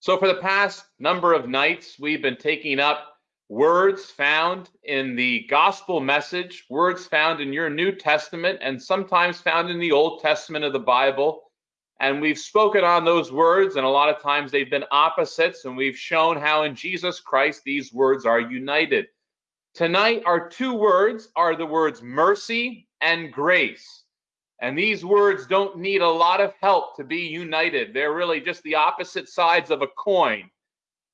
So, for the past number of nights, we've been taking up words found in the gospel message, words found in your New Testament, and sometimes found in the Old Testament of the Bible. And we've spoken on those words, and a lot of times they've been opposites, and we've shown how in Jesus Christ these words are united. Tonight, our two words are the words mercy and grace. And these words don't need a lot of help to be united. They're really just the opposite sides of a coin.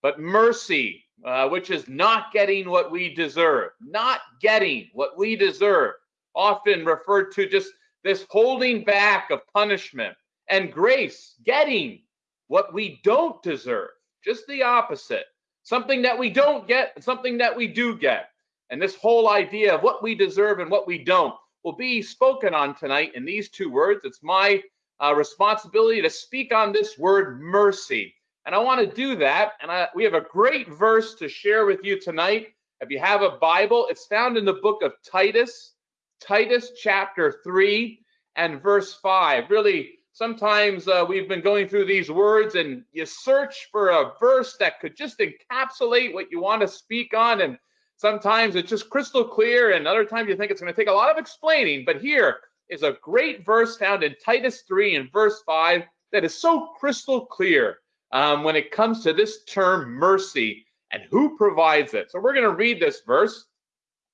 But mercy, uh, which is not getting what we deserve, not getting what we deserve, often referred to just this holding back of punishment, and grace, getting what we don't deserve, just the opposite. Something that we don't get, and something that we do get. And this whole idea of what we deserve and what we don't will be spoken on tonight in these two words. It's my uh, responsibility to speak on this word mercy. And I want to do that. And I, we have a great verse to share with you tonight. If you have a Bible, it's found in the book of Titus, Titus chapter 3 and verse 5. Really, sometimes uh, we've been going through these words and you search for a verse that could just encapsulate what you want to speak on. And Sometimes it's just crystal clear, and other times you think it's going to take a lot of explaining. But here is a great verse found in Titus 3 and verse 5 that is so crystal clear um, when it comes to this term mercy and who provides it. So we're going to read this verse.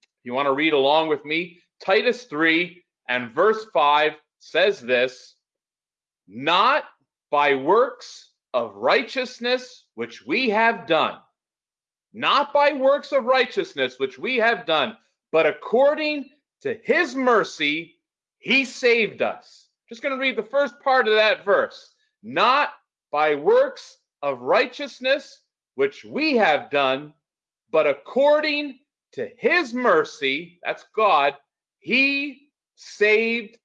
If you want to read along with me? Titus 3 and verse 5 says this Not by works of righteousness which we have done not by works of righteousness which we have done, but according to his mercy, he saved us. Just going to read the first part of that verse. Not by works of righteousness which we have done, but according to his mercy, that's God, he saved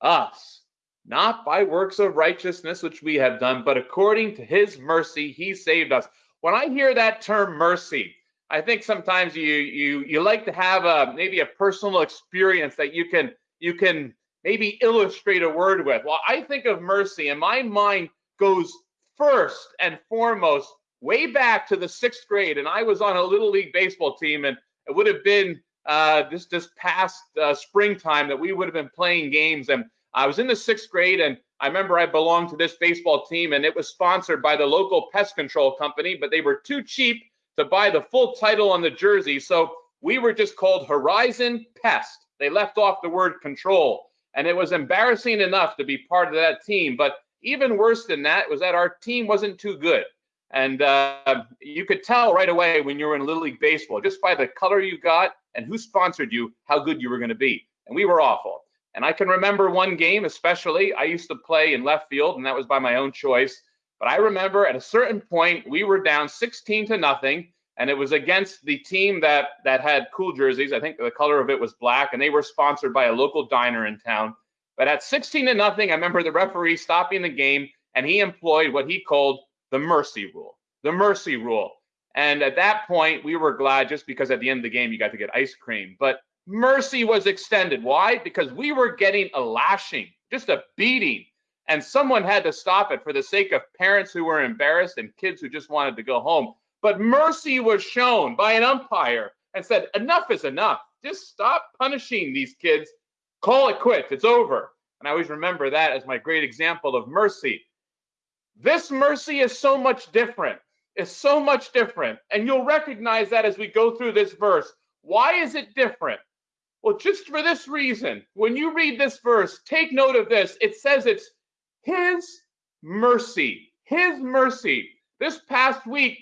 us. Not by works of righteousness which we have done, but according to his mercy, he saved us when I hear that term mercy, I think sometimes you you you like to have a maybe a personal experience that you can you can maybe illustrate a word with. Well, I think of mercy, and my mind goes first and foremost way back to the sixth grade, and I was on a little league baseball team, and it would have been uh, this this past uh, springtime that we would have been playing games, and I was in the sixth grade, and I remember I belonged to this baseball team and it was sponsored by the local pest control company, but they were too cheap to buy the full title on the jersey. So we were just called Horizon Pest. They left off the word control. And it was embarrassing enough to be part of that team. But even worse than that was that our team wasn't too good. And uh, you could tell right away when you were in Little League Baseball, just by the color you got and who sponsored you, how good you were going to be. And we were awful. And I can remember one game, especially, I used to play in left field, and that was by my own choice. But I remember at a certain point, we were down 16 to nothing, and it was against the team that that had cool jerseys. I think the color of it was black, and they were sponsored by a local diner in town. But at 16 to nothing, I remember the referee stopping the game, and he employed what he called the mercy rule. The mercy rule. And at that point, we were glad just because at the end of the game, you got to get ice cream. But mercy was extended. Why? Because we were getting a lashing, just a beating. And someone had to stop it for the sake of parents who were embarrassed and kids who just wanted to go home. But mercy was shown by an umpire and said, enough is enough. Just stop punishing these kids. Call it quits. It's over. And I always remember that as my great example of mercy. This mercy is so much different. It's so much different. And you'll recognize that as we go through this verse. Why is it different? Well, just for this reason, when you read this verse, take note of this. It says it's His mercy. His mercy. This past week,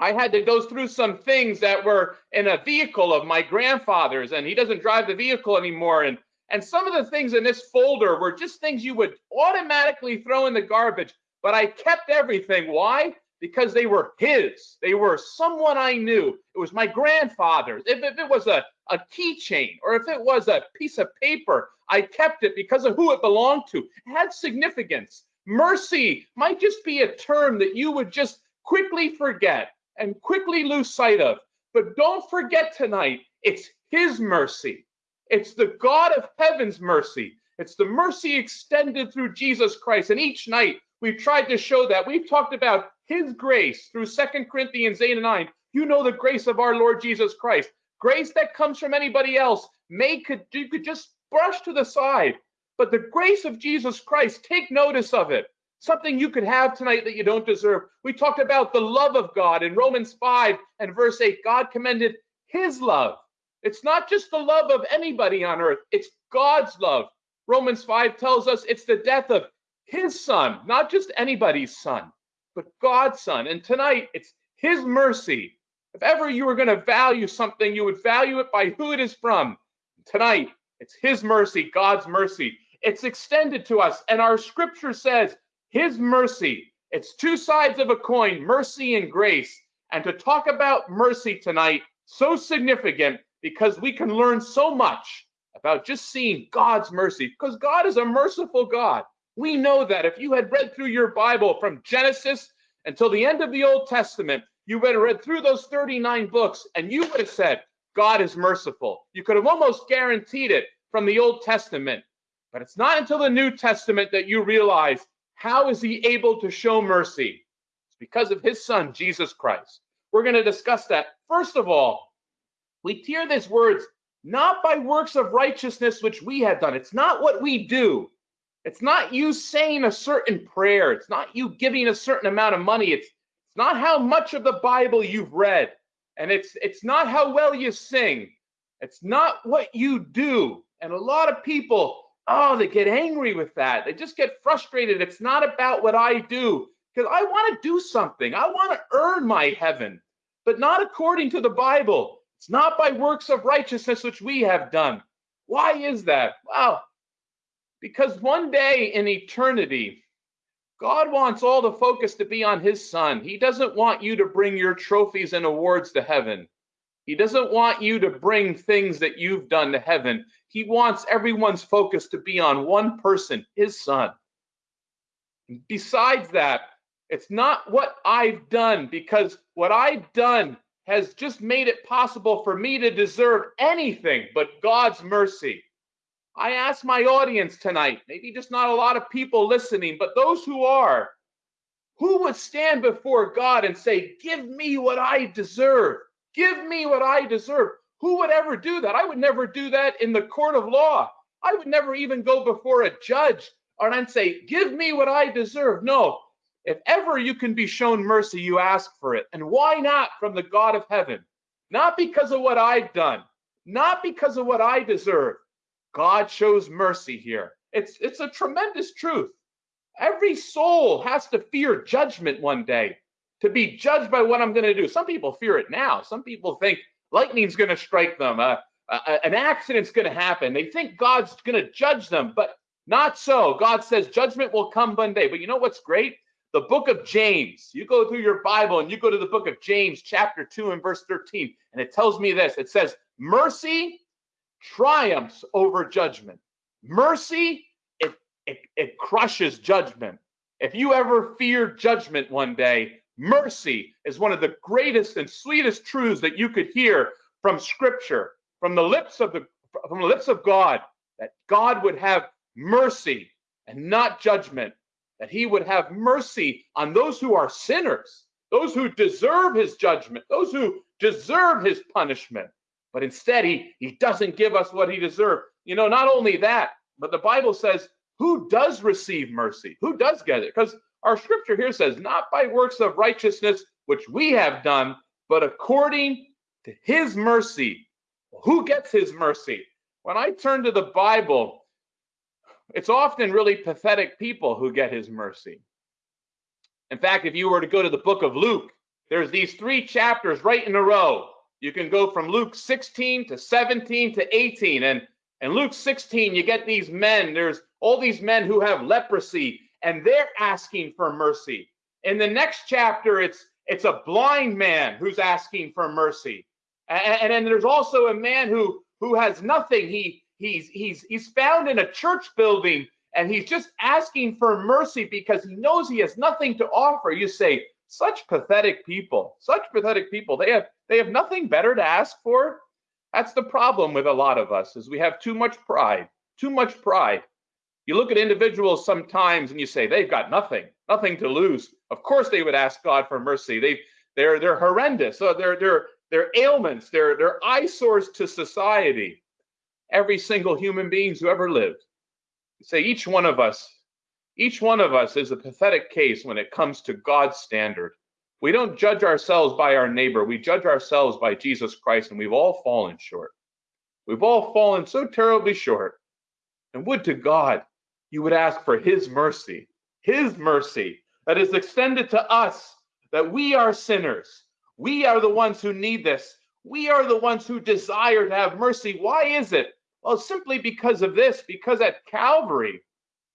I had to go through some things that were in a vehicle of my grandfather's, and he doesn't drive the vehicle anymore. And and some of the things in this folder were just things you would automatically throw in the garbage, but I kept everything. Why? Because they were his. They were someone I knew. It was my grandfather's. If, if it was a, a keychain or if it was a piece of paper, I kept it because of who it belonged to. It had significance. Mercy might just be a term that you would just quickly forget and quickly lose sight of. But don't forget tonight, it's his mercy. It's the God of heaven's mercy. It's the mercy extended through Jesus Christ. And each night we've tried to show that. We've talked about his grace through Second Corinthians 8 and 9. You know the grace of our Lord Jesus Christ. Grace that comes from anybody else may could you could just brush to the side. But the grace of Jesus Christ, take notice of it. Something you could have tonight that you don't deserve. We talked about the love of God in Romans 5 and verse 8. God commended his love. It's not just the love of anybody on earth, it's God's love. Romans 5 tells us it's the death of his son, not just anybody's son, but God's son. And tonight, it's his mercy. If ever you were going to value something, you would value it by who it is from. Tonight, it's his mercy, God's mercy. It's extended to us. And our scripture says, his mercy. It's two sides of a coin, mercy and grace. And to talk about mercy tonight, so significant because we can learn so much about just seeing God's mercy, because God is a merciful God. We know that if you had read through your Bible from Genesis until the end of the Old Testament, you would have read through those 39 books and you would have said, God is merciful. You could have almost guaranteed it from the Old Testament. But it's not until the New Testament that you realize how is he able to show mercy? It's because of his son, Jesus Christ. We're going to discuss that. First of all, we hear these words not by works of righteousness which we have done. It's not what we do. It's not you saying a certain prayer. It's not you giving a certain amount of money. It's, it's not how much of the Bible you've read. And it's it's not how well you sing. It's not what you do. And a lot of people, oh, they get angry with that. They just get frustrated. It's not about what I do. Because I want to do something. I want to earn my heaven, but not according to the Bible. It's not by works of righteousness which we have done. Why is that? Well, because one day in eternity, God wants all the focus to be on his son. He doesn't want you to bring your trophies and awards to heaven. He doesn't want you to bring things that you've done to heaven. He wants everyone's focus to be on one person, his son. Besides that, it's not what I've done because what I've done has just made it possible for me to deserve anything but God's mercy. I ask my audience tonight, maybe just not a lot of people listening, but those who are, who would stand before God and say, Give me what I deserve? Give me what I deserve. Who would ever do that? I would never do that in the court of law. I would never even go before a judge and say, Give me what I deserve. No, if ever you can be shown mercy, you ask for it. And why not from the God of heaven? Not because of what I've done, not because of what I deserve. God shows mercy here. It's, it's a tremendous truth. Every soul has to fear judgment one day, to be judged by what I'm going to do. Some people fear it now. Some people think lightning's going to strike them, uh, uh, an accident's going to happen. They think God's going to judge them, but not so. God says judgment will come one day. But you know what's great? the book of James. You go through your Bible and you go to the book of James, chapter 2 and verse 13, and it tells me this it says, Mercy triumphs over judgment. Mercy, it, it, it crushes judgment. If you ever fear judgment one day, mercy is one of the greatest and sweetest truths that you could hear from scripture, from the lips of the from the lips of God, that God would have mercy and not judgment that he would have mercy on those who are sinners, those who deserve his judgment, those who deserve his punishment. But instead, he, he doesn't give us what he deserves. You know, not only that, but the Bible says, who does receive mercy? Who does get it? Because our scripture here says, not by works of righteousness which we have done, but according to his mercy. Who gets his mercy? When I turn to the Bible, it's often really pathetic people who get his mercy. In fact, if you were to go to the book of Luke, there's these three chapters right in a row. You can go from Luke 16 to 17 to 18. And in Luke 16, you get these men. There's all these men who have leprosy, and they're asking for mercy. In the next chapter, it's it's a blind man who's asking for mercy. And, and then there's also a man who who has nothing. He he's he's he's found in a church building and he's just asking for mercy because he knows he has nothing to offer you say such pathetic people such pathetic people they have they have nothing better to ask for that's the problem with a lot of us is we have too much pride too much pride You look at individuals sometimes and you say, they've got nothing, nothing to lose. Of course they would ask God for mercy. They they're they're horrendous. So they're they're they're ailments, they're they're eyesores to society. Every single human beings who ever lived. Say each one of us, each one of us is a pathetic case when it comes to God's standard. We don't judge ourselves by our neighbor. We judge ourselves by Jesus Christ, and we've all fallen short. We've all fallen so terribly short. And would to God you would ask for his mercy, his mercy that is extended to us, that we are sinners. We are the ones who need this. We are the ones who desire to have mercy. Why is it? Well, simply because of this, because at Calvary,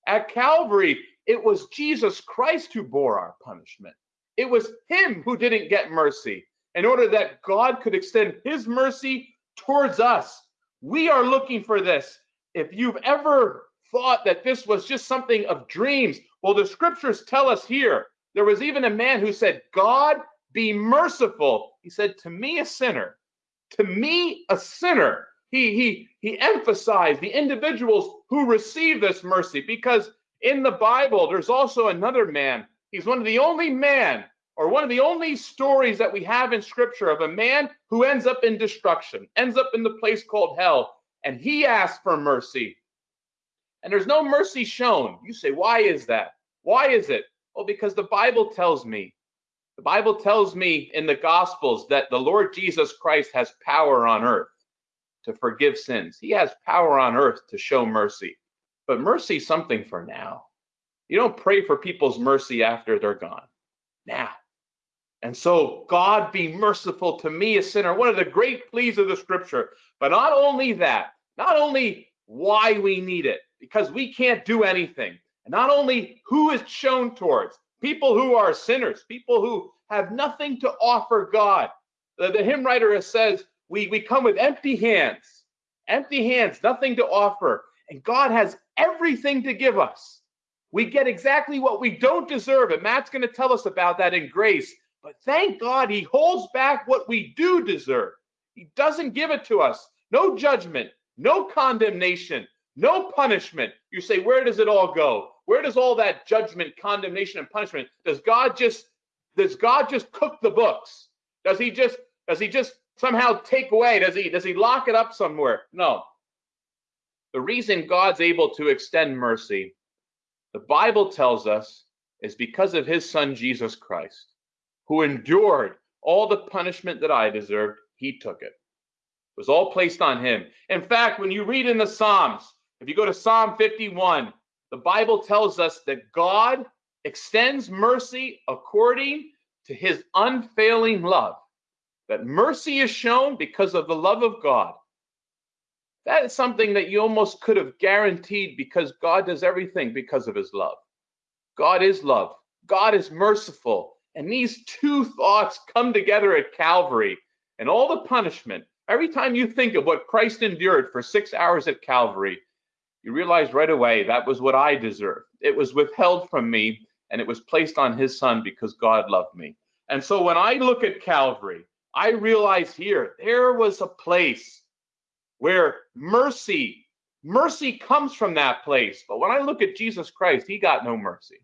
at Calvary, it was Jesus Christ who bore our punishment. It was him who didn't get mercy in order that God could extend his mercy towards us. We are looking for this. If you've ever thought that this was just something of dreams. Well, the scriptures tell us here there was even a man who said, God be merciful. He said, To me, a sinner, to me, a sinner. He, he, he emphasized the individuals who receive this mercy because in the Bible, there's also another man. He's one of the only man or one of the only stories that we have in scripture of a man who ends up in destruction, ends up in the place called hell. And he asks for mercy and there's no mercy shown. You say, why is that? Why is it? Well, because the Bible tells me, the Bible tells me in the Gospels that the Lord Jesus Christ has power on earth to forgive sins. He has power on earth to show mercy. But mercy something for now. You don't pray for people's mercy after they're gone. Now. And so, God be merciful to me, a sinner. One of the great pleas of the scripture. But not only that, not only why we need it, because we can't do anything. And not only who is shown towards people who are sinners, people who have nothing to offer God. The, the hymn writer says, we, we come with empty hands, empty hands, nothing to offer. And God has everything to give us. We get exactly what we don't deserve. And Matt's going to tell us about that in grace. But thank God he holds back what we do deserve. He doesn't give it to us. No judgment, no condemnation, no punishment. You say, where does it all go? Where does all that judgment, condemnation, and punishment? Does God just does God just cook the books? Does he just does he just somehow take away? Does he does he lock it up somewhere? No. The reason God's able to extend mercy, the Bible tells us, is because of his son Jesus Christ, who endured all the punishment that I deserved, he took it. It was all placed on him. In fact, when you read in the Psalms, if you go to Psalm 51, the Bible tells us that God extends mercy according to his unfailing love. That mercy is shown because of the love of God. That is something that you almost could have guaranteed because God does everything because of his love. God is love, God is merciful. And these two thoughts come together at Calvary and all the punishment. Every time you think of what Christ endured for six hours at Calvary, you realize right away that was what I deserved. It was withheld from me and it was placed on his son because God loved me. And so when I look at Calvary, I realize here there was a place where mercy, mercy comes from that place. But when I look at Jesus Christ, he got no mercy.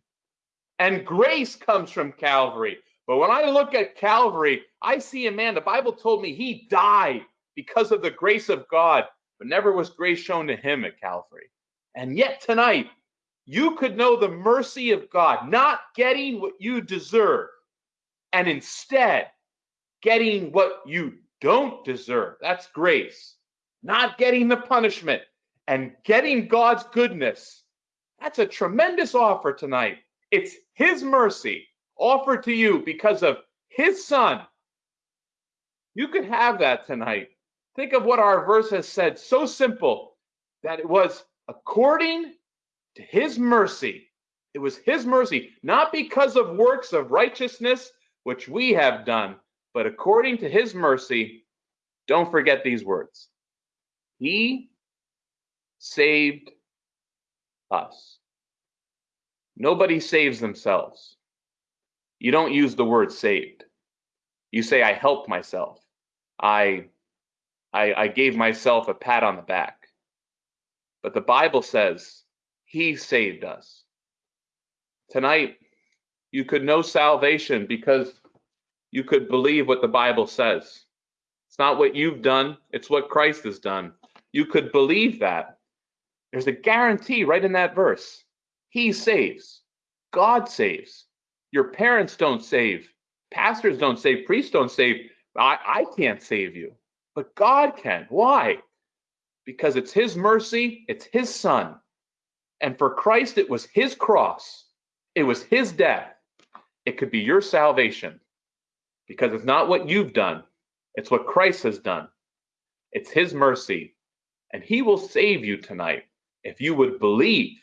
And grace comes from Calvary. But when I look at Calvary, I see a man, the Bible told me he died because of the grace of God but never was grace shown to him at Calvary. And yet tonight, you could know the mercy of God, not getting what you deserve, and instead getting what you don't deserve. That's grace. Not getting the punishment and getting God's goodness. That's a tremendous offer tonight. It's His mercy offered to you because of His Son. You could have that tonight. Think of what our verse has said, so simple that it was according to his mercy. It was his mercy, not because of works of righteousness which we have done, but according to his mercy. Don't forget these words. He saved us. Nobody saves themselves. You don't use the word saved. You say, I helped myself. I I, I gave myself a pat on the back. But the Bible says He saved us. Tonight, you could know salvation because you could believe what the Bible says. It's not what you've done, it's what Christ has done. You could believe that. There's a guarantee right in that verse. He saves. God saves. Your parents don't save. Pastors don't save. Priests don't save. I, I can't save you, but God can. Why? Because it's His mercy, it's His Son. And for Christ, it was His cross, it was His death. It could be your salvation because it's not what you've done, it's what Christ has done. It's His mercy. And He will save you tonight if you would believe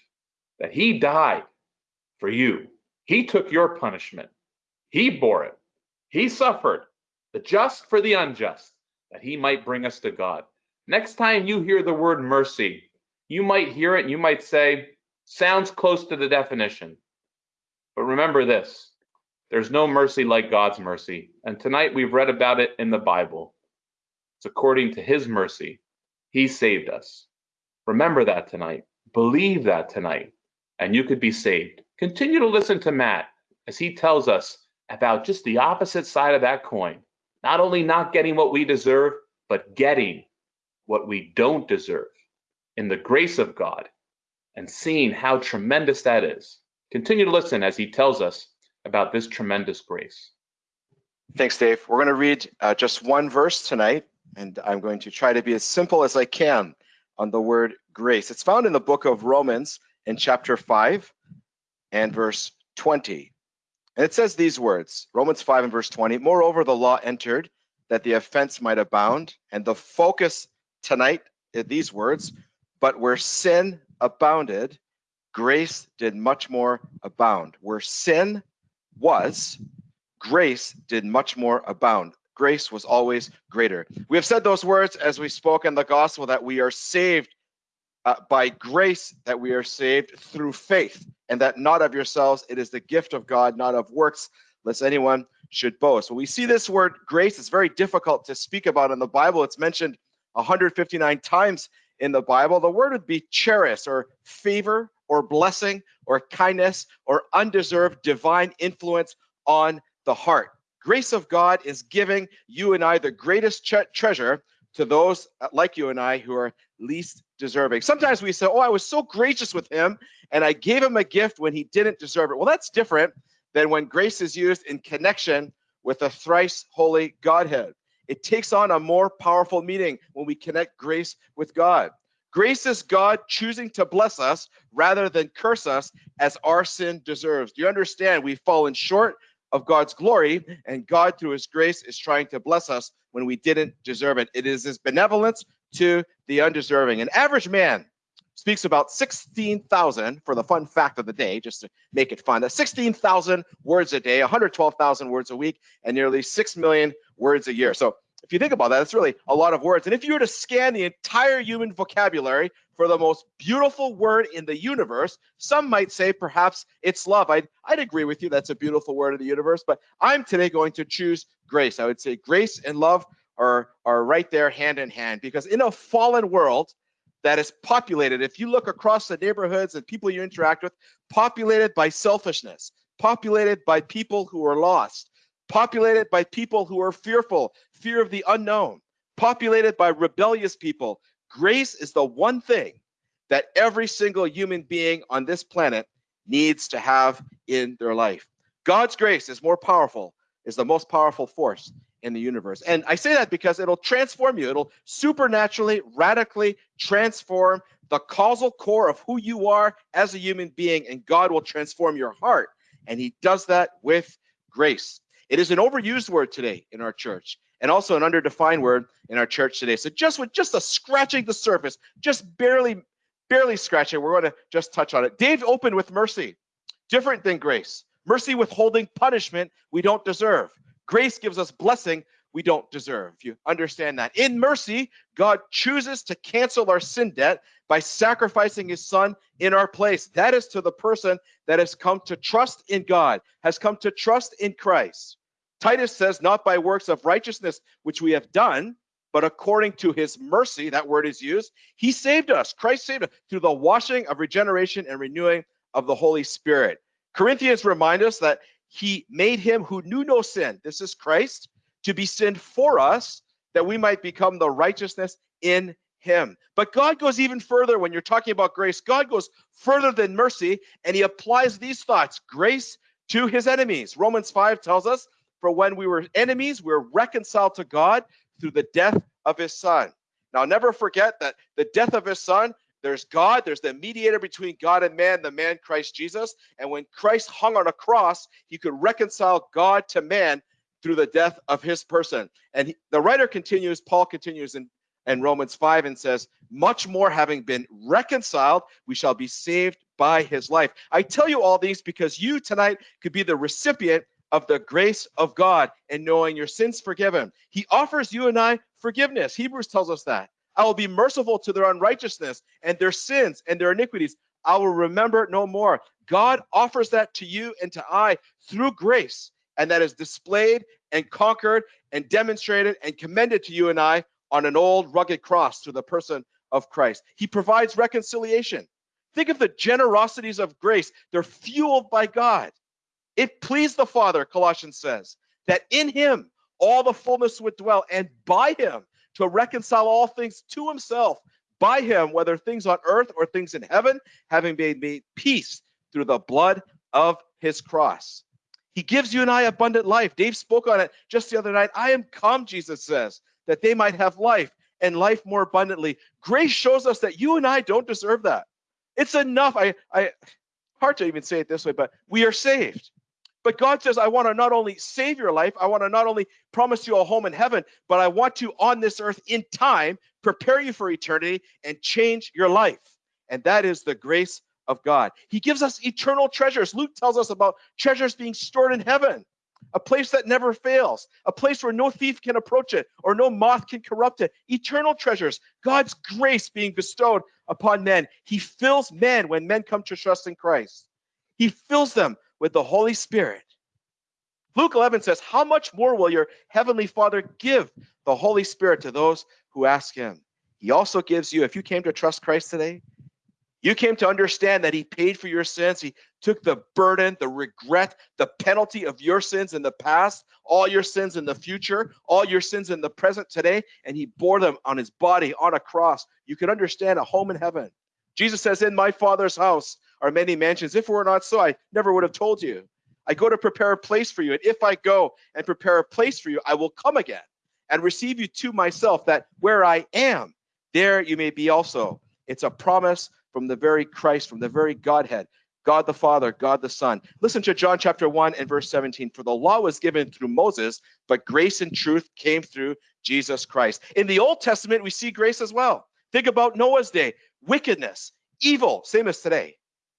that He died for you. He took your punishment, He bore it, He suffered, the just for the unjust, that He might bring us to God. Next time you hear the word mercy, you might hear it and you might say, sounds close to the definition. But remember this there's no mercy like God's mercy. And tonight we've read about it in the Bible. It's according to his mercy. He saved us. Remember that tonight. Believe that tonight, and you could be saved. Continue to listen to Matt as he tells us about just the opposite side of that coin. Not only not getting what we deserve, but getting what we don't deserve in the grace of God and seeing how tremendous that is. Continue to listen as he tells us about this tremendous grace. Thanks, Dave. We're going to read uh, just one verse tonight, and I'm going to try to be as simple as I can on the word grace. It's found in the book of Romans in chapter 5 and verse 20. And it says these words Romans 5 and verse 20 Moreover, the law entered that the offense might abound. And the focus tonight is these words, but where sin abounded, grace did much more abound. Where sin was, grace did much more abound. Grace was always greater. We have said those words as we spoke in the gospel that we are saved uh, by grace, that we are saved through faith, and that not of yourselves, it is the gift of God, not of works, lest anyone should boast. When we see this word grace, it's very difficult to speak about in the Bible. It's mentioned 159 times in the Bible. The word would be charis or favor or blessing or kindness or undeserved divine influence on the heart. Grace of God is giving you and I the greatest treasure to those uh, like you and I who are least deserving. Sometimes we say, Oh, I was so gracious with him and I gave him a gift when he didn't deserve it. Well, that's different than when grace is used in connection with the thrice holy Godhead. It takes on a more powerful meaning when we connect grace with God. Grace is God choosing to bless us rather than curse us as our sin deserves. Do you understand? We've fallen short of God's glory, and God, through his grace, is trying to bless us when we didn't deserve it. It is his benevolence to the undeserving. An average man speaks about 16,000 for the fun fact of the day, just to make it fun. That's 16,000 words a day, 112,000 words a week, and nearly 6 million words a year. So if you think about that, it's really a lot of words. And if you were to scan the entire human vocabulary for the most beautiful word in the universe, some might say perhaps it's love. I'd, I'd agree with you. That's a beautiful word in the universe. But I'm today going to choose grace. I would say grace and love are, are right there hand in hand because in a fallen world that is populated, if you look across the neighborhoods and people you interact with, populated by selfishness, populated by people who are lost, populated by people who are fearful, fear of the unknown, populated by rebellious people. Grace is the one thing that every single human being on this planet needs to have in their life. God's grace is more powerful, is the most powerful force in the universe. And I say that because it'll transform you. It'll supernaturally, radically transform the causal core of who you are as a human being, and God will transform your heart. And He does that with grace. It is an overused word today in our church and also an underdefined word in our church today. So just with just a scratching the surface, just barely, barely scratching, we're going to just touch on it. Dave opened with mercy, different than grace. Mercy withholding punishment we don't deserve. Grace gives us blessing we don't deserve. You understand that. In mercy, God chooses to cancel our sin debt by sacrificing his son in our place. That is to the person that has come to trust in God, has come to trust in Christ. Titus says, not by works of righteousness which we have done, but according to his mercy, that word is used, he saved us. Christ saved us through the washing of regeneration and renewing of the Holy Spirit. Corinthians remind us that he made him who knew no sin, this is Christ, to be sin for us, that we might become the righteousness in him. But God goes even further when you're talking about grace. God goes further than mercy, and he applies these thoughts grace to his enemies. Romans 5 tells us, For when we were enemies, we were reconciled to God through the death of his son. Now, never forget that the death of his son, there's God, there's the mediator between God and man, the man Christ Jesus. And when Christ hung on a cross, he could reconcile God to man through the death of his person. And he, the writer continues, Paul continues in, in Romans 5 and says, Much more having been reconciled, we shall be saved by his life. I tell you all these because you tonight could be the recipient of the grace of God and knowing your sins forgiven. He offers you and I forgiveness. Hebrews tells us that. I will be merciful to their unrighteousness and their sins and their iniquities. I will remember no more. God offers that to you and to I through grace, and that is displayed and conquered and demonstrated and commended to you and I on an old rugged cross through the person of Christ. He provides reconciliation. Think of the generosities of grace. They're fueled by God. It pleased the Father, Colossians says, that in him all the fullness would dwell, and by him to reconcile all things to himself, by him, whether things on earth or things in heaven, having made, me peace through the blood of his cross. He gives you and I abundant life. Dave spoke on it just the other night. I am come, Jesus says, that they might have life and life more abundantly. Grace shows us that you and I don't deserve that. It's enough. I, I, hard to even say it this way, but we are saved. But God says, I want to not only save your life, I want to not only promise you a home in heaven, but I want to on this earth in time prepare you for eternity and change your life. And that is the grace of God. He gives us eternal treasures. Luke tells us about treasures being stored in heaven, a place that never fails, a place where no thief can approach it or no moth can corrupt it. Eternal treasures, God's grace being bestowed upon men. He fills men when men come to trust in Christ. He fills them with the Holy Spirit. Luke 11 says, How much more will your heavenly Father give the Holy Spirit to those who ask him? He also gives you, if you came to trust Christ today, you came to understand that he paid for your sins. He took the burden, the regret, the penalty of your sins in the past, all your sins in the future, all your sins in the present today, and he bore them on his body on a cross. You can understand a home in heaven. Jesus says, In my Father's house are many mansions. If it were not so, I never would have told you. I go to prepare a place for you. And if I go and prepare a place for you, I will come again and receive you to myself, that where I am, there you may be also. It's a promise from the very Christ, from the very Godhead, God the Father, God the Son. Listen to John chapter 1 and verse 17. For the law was given through Moses, but grace and truth came through Jesus Christ. In the Old Testament, we see grace as well. Think about Noah's day wickedness, evil, same as today.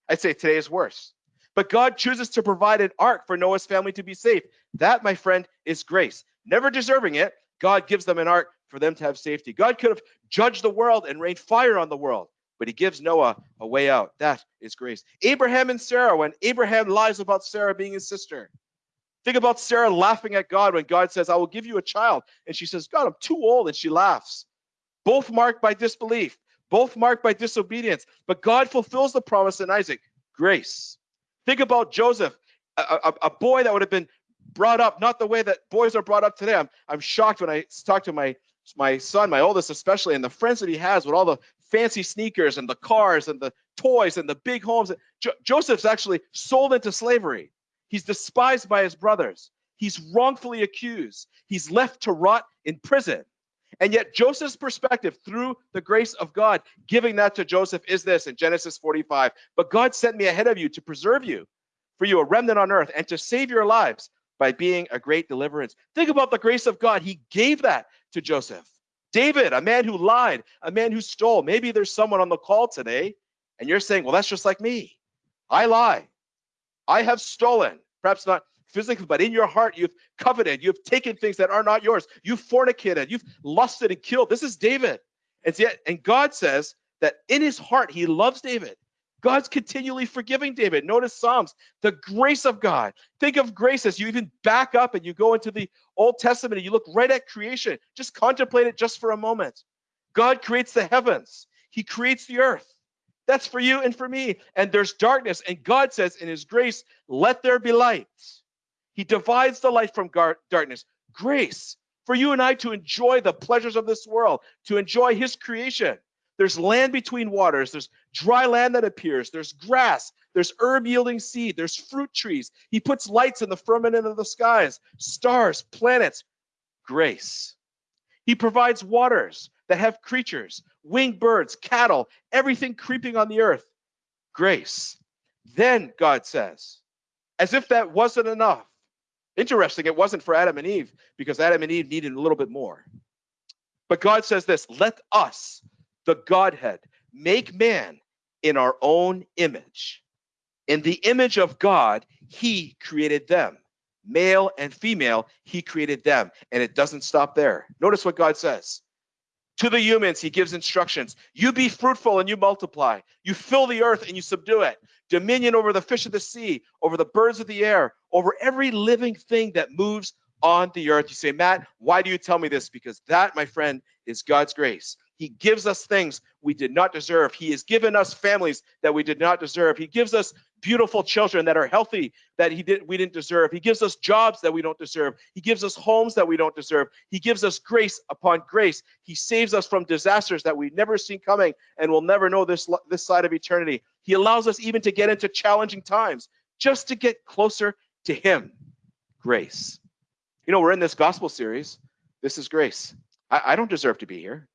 I'd say today is worse. But God chooses to provide an ark for Noah's family to be safe. That, my friend, is grace. Never deserving it, God gives them an ark for them to have safety. God could have judged the world and rained fire on the world, but he gives Noah a way out. That is grace. Abraham and Sarah, when Abraham lies about Sarah being his sister. Think about Sarah laughing at God when God says, I will give you a child. And she says, God, I'm too old. And she laughs. Both marked by disbelief both marked by disobedience. But God fulfills the promise in Isaac grace. Think about Joseph, a, a, a, boy that would have been brought up not the way that boys are brought up today. I'm, I'm shocked when I talk to my, my son, my oldest especially, and the friends that he has with all the fancy sneakers and the cars and the toys and the big homes. Jo- Joseph's actually sold into slavery. He's despised by his brothers. He's wrongfully accused. He's left to rot in prison. And yet, Joseph's perspective through the grace of God, giving that to Joseph, is this in Genesis 45 But God sent me ahead of you to preserve you, for you a remnant on earth, and to save your lives by being a great deliverance. Think about the grace of God. He gave that to Joseph. David, a man who lied, a man who stole. Maybe there's someone on the call today, and you're saying, Well, that's just like me. I lie. I have stolen. Perhaps not physically, but in your heart, you've coveted, you've taken things that are not yours, you've fornicated, you've lusted and killed. This is David. And yet, and God says that in his heart, he loves David. God's continually forgiving David. Notice Psalms, the grace of God. Think of grace as you even back up and you go into the Old Testament and you look right at creation. Just contemplate it just for a moment. God creates the heavens, He creates the earth. That's for you and for me. And there's darkness. And God says, in His grace, let there be light. He divides the light from darkness. Grace for you and I to enjoy the pleasures of this world, to enjoy His creation. There's land between waters. There's dry land that appears. There's grass. There's herb yielding seed. There's fruit trees. He puts lights in the firmament of the skies, stars, planets, grace. He provides waters that have creatures, winged birds, cattle, everything creeping on the earth. Grace. Then God says, as if that wasn't enough. Interesting, it wasn't for Adam and Eve because Adam and Eve needed a little bit more. But God says this let us the Godhead, make man in our own image. In the image of God, he created them. Male and female, he created them. And it doesn't stop there. Notice what God says. To the humans, he gives instructions. You be fruitful and you multiply. You fill the earth and you subdue it. Dominion over the fish of the sea, over the birds of the air, over every living thing that moves on the earth. You say, Matt, why do you tell me this? Because that, my friend, is God's grace. He gives us things we did not deserve. He has given us families that we did not deserve. He gives us beautiful children that are healthy that he did we didn't deserve. He gives us jobs that we don't deserve. He gives us homes that we don't deserve. He gives us grace upon grace. He saves us from disasters that we've never seen coming and will never know this this side of eternity. He allows us even to get into challenging times just to get closer to him. Grace. You know, we're in this gospel series. This is grace. I, I don't deserve to be here.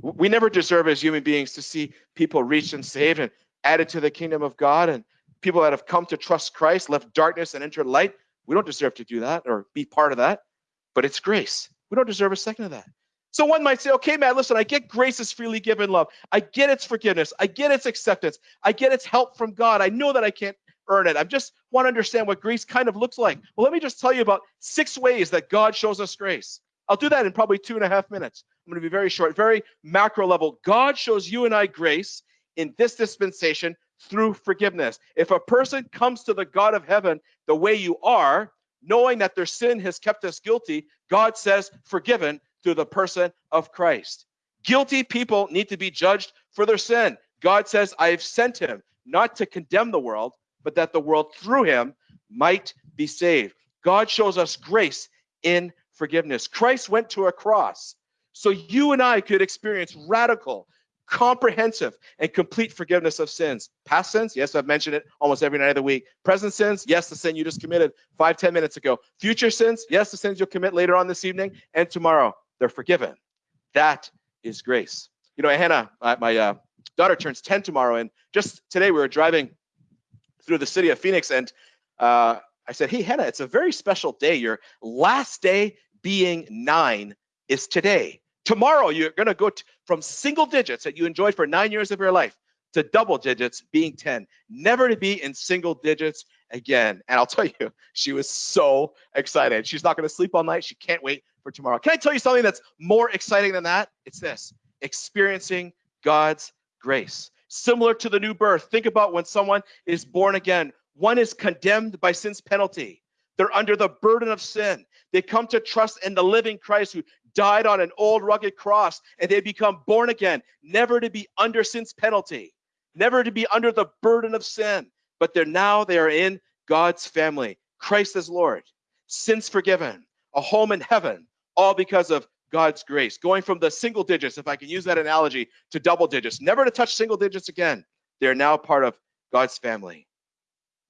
We never deserve as human beings to see people reached and saved and added to the kingdom of God and people that have come to trust Christ, left darkness and entered light. We don't deserve to do that or be part of that, but it's grace. We don't deserve a second of that. So one might say, okay, man, listen, I get grace is freely given love. I get its forgiveness. I get its acceptance. I get its help from God. I know that I can't earn it. I just want to understand what grace kind of looks like. Well, let me just tell you about six ways that God shows us grace. I'll do that in probably two and a half minutes. I'm going to be very short, very macro level. God shows you and I grace in this dispensation through forgiveness. If a person comes to the God of heaven the way you are, knowing that their sin has kept us guilty, God says forgiven through the person of Christ. Guilty people need to be judged for their sin. God says, I have sent him not to condemn the world, but that the world through him might be saved. God shows us grace in forgiveness. Christ went to a cross so you and I could experience radical, comprehensive, and complete forgiveness of sins. Past sins, yes, I've mentioned it almost every night of the week. Present sins, yes, the sin you just committed five, ten minutes ago. Future sins, yes, the sins you'll commit later on this evening and tomorrow. They're forgiven. That is grace. You know, Hannah, my uh, daughter turns 10 tomorrow, and just today we were driving through the city of Phoenix, and uh, I said, Hey, Hannah, it's a very special day. Your last day being nine is today. Tomorrow, you're going to go from single digits that you enjoyed for nine years of your life to double digits being 10, never to be in single digits again. And I'll tell you, she was so excited. She's not going to sleep all night. She can't wait for tomorrow. Can I tell you something that's more exciting than that? It's this experiencing God's grace. Similar to the new birth, think about when someone is born again. One is condemned by sin's penalty. They're under the burden of sin. They come to trust in the living Christ who died on an old rugged cross and they become born again, never to be under sin's penalty, never to be under the burden of sin, but they're now they are in God's family. Christ is Lord, sins forgiven, a home in heaven, all because of God's grace. Going from the single digits, if I can use that analogy, to double digits, never to touch single digits again. They're now part of God's family.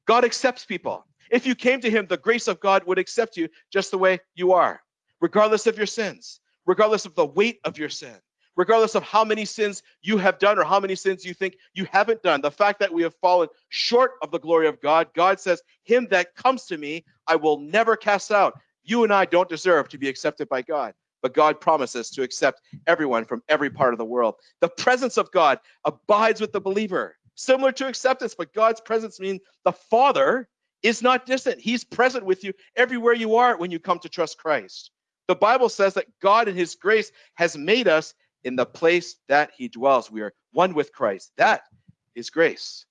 God accepts people. If you came to him, the grace of God would accept you just the way you are regardless of your sins, regardless of the weight of your sin, regardless of how many sins you have done or how many sins you think you haven't done. The fact that we have fallen short of the glory of God, God says, Him that comes to me, I will never cast out. You and I don't deserve to be accepted by God, but God promises to accept everyone from every part of the world. The presence of God abides with the believer, similar to acceptance, but God's presence means the Father is not distant. He's present with you everywhere you are when you come to trust Christ. The Bible says that God in his grace has made us in the place that he dwells. We are one with Christ. That is grace.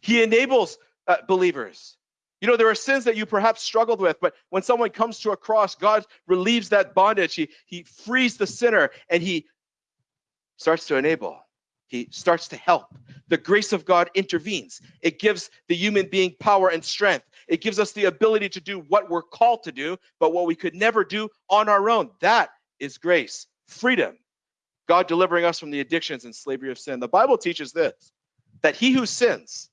He enables uh, believers. You know, there are sins that you perhaps struggled with, but when someone comes to a cross, God relieves that bondage. He, he frees the sinner and he starts to enable. He starts to help. The grace of God intervenes. It gives the human being power and strength. It gives us the ability to do what we're called to do, but what we could never do on our own. That is grace, freedom. God delivering us from the addictions and slavery of sin. The Bible teaches this that he who sins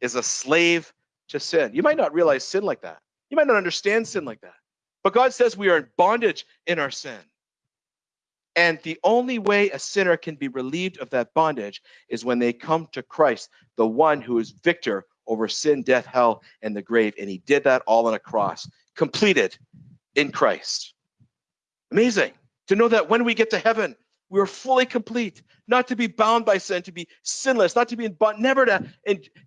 is a slave to sin. You might not realize sin like that. You might not understand sin like that. But God says we are in bondage in our sin. And the only way a sinner can be relieved of that bondage is when they come to Christ, the one who is victor over sin, death, hell, and the grave. And he did that all on a cross, completed in Christ. Amazing to know that when we get to heaven, we are fully complete, not to be bound by sin, to be sinless, not to be in bond, never to,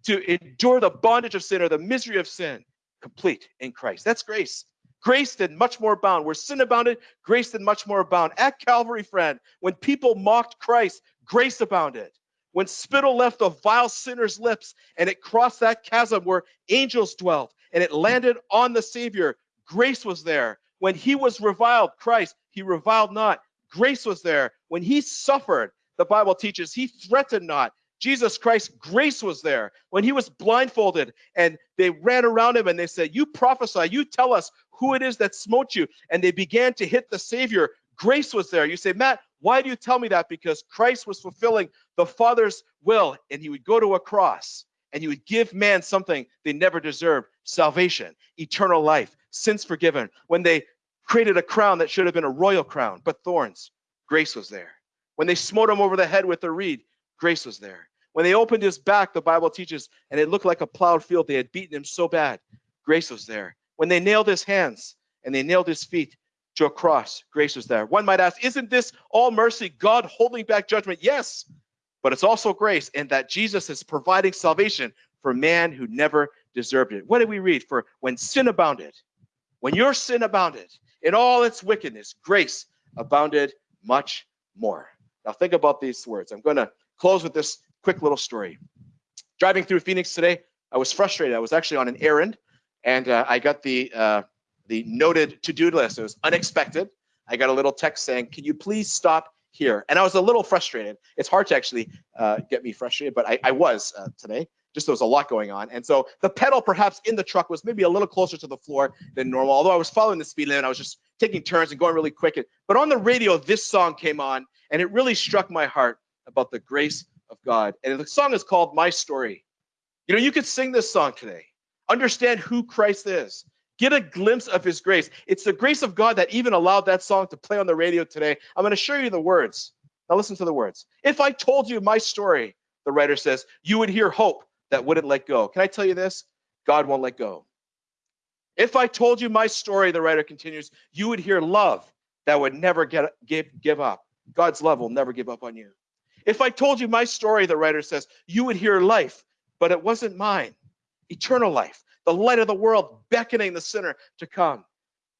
to endure the bondage of sin or the misery of sin, complete in Christ. That's grace. Grace did much more abound. Where sin abounded, grace did much more abound. At Calvary, friend, when people mocked Christ, grace abounded. When spittle left a vile sinner's lips and it crossed that chasm where angels dwelt and it landed on the Savior, grace was there. When he was reviled, Christ, he reviled not grace was there. When he suffered, the Bible teaches he threatened not. Jesus Christ, grace was there. When he was blindfolded and they ran around him and they said, You prophesy, you tell us who it is that smote you. And they began to hit the Savior. Grace was there. You say, Matt, why do you tell me that? Because Christ was fulfilling the Father's will and he would go to a cross and he would give man something they never deserved salvation, eternal life, sins forgiven. When they created a crown that should have been a royal crown, but thorns. Grace was there. When they smote him over the head with a reed, grace was there. When they opened his back, the Bible teaches, and it looked like a plowed field, they had beaten him so bad, grace was there. When they nailed his hands and they nailed his feet to a cross, grace was there. One might ask, isn't this all mercy, God holding back judgment? Yes, but it's also grace, and that Jesus is providing salvation for man who never deserved it. What did we read? For when sin abounded, when your sin abounded, in all its wickedness, grace abounded much more. Now, think about these words. I'm going to close with this quick little story. Driving through Phoenix today, I was frustrated. I was actually on an errand, and uh, I got the uh, the noted to-do list. It was unexpected. I got a little text saying, "Can you please stop here?" And I was a little frustrated. It's hard to actually uh, get me frustrated, but I, I was uh, today just there was a lot going on. And so the pedal perhaps in the truck was maybe a little closer to the floor than normal. Although I was following the speed limit, I was just taking turns and going really quick. But on the radio, this song came on and it really struck my heart about the grace of God. And the song is called My Story. You know, you could sing this song today. Understand who Christ is. Get a glimpse of his grace. It's the grace of God that even allowed that song to play on the radio today. I'm going to show you the words. Now listen to the words. If I told you my story, the writer says, you would hear hope that wouldn't let go. Can I tell you this? God won't let go. If I told you my story, the writer continues, you would hear love that would never get give, give up. God's love will never give up on you. If I told you my story, the writer says, you would hear life, but it wasn't mine. Eternal life, the light of the world beckoning the sinner to come.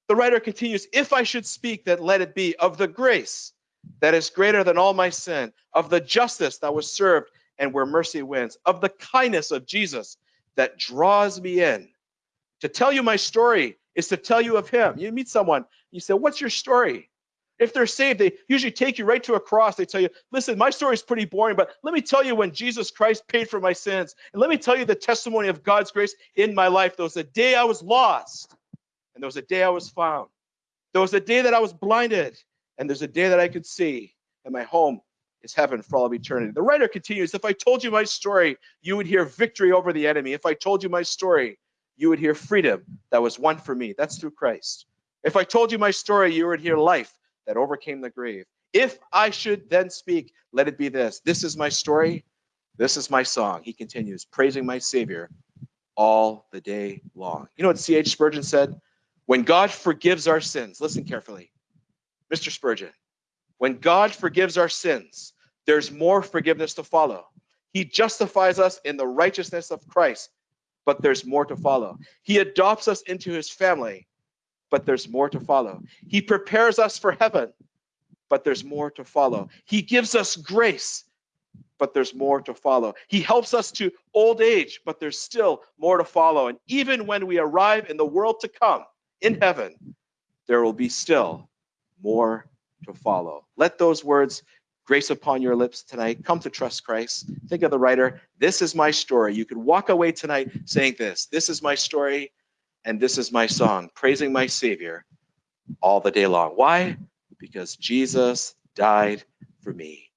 The writer continues, if I should speak, then let it be of the grace that is greater than all my sin, of the justice that was served and where mercy wins, of the kindness of Jesus that draws me in. To tell you my story is to tell you of him. You meet someone, you say, What's your story? If they're saved, they usually take you right to a cross. They tell you, Listen, my story is pretty boring, but let me tell you when Jesus Christ paid for my sins. And let me tell you the testimony of God's grace in my life. There was a day I was lost, and there was a day I was found. There was a day that I was blinded, and there's a day that I could see, and my home is heaven for all of eternity. The writer continues If I told you my story, you would hear victory over the enemy. If I told you my story, you would hear freedom that was won for me. That's through Christ. If I told you my story, you would hear life that overcame the grave. If I should then speak, let it be this this is my story, this is my song. He continues, praising my Savior all the day long. You know what C.H. Spurgeon said? When God forgives our sins, listen carefully. Mr. Spurgeon, when God forgives our sins, there's more forgiveness to follow. He justifies us in the righteousness of Christ, but there's more to follow. He adopts us into his family, but there's more to follow. He prepares us for heaven, but there's more to follow. He gives us grace, but there's more to follow. He helps us to old age, but there's still more to follow. And even when we arrive in the world to come, in heaven, there will be still more to follow. Let those words grace upon your lips tonight. Come to trust Christ. Think of the writer. This is my story. You could walk away tonight saying this This is my story, and this is my song, praising my Savior all the day long. Why? Because Jesus died for me.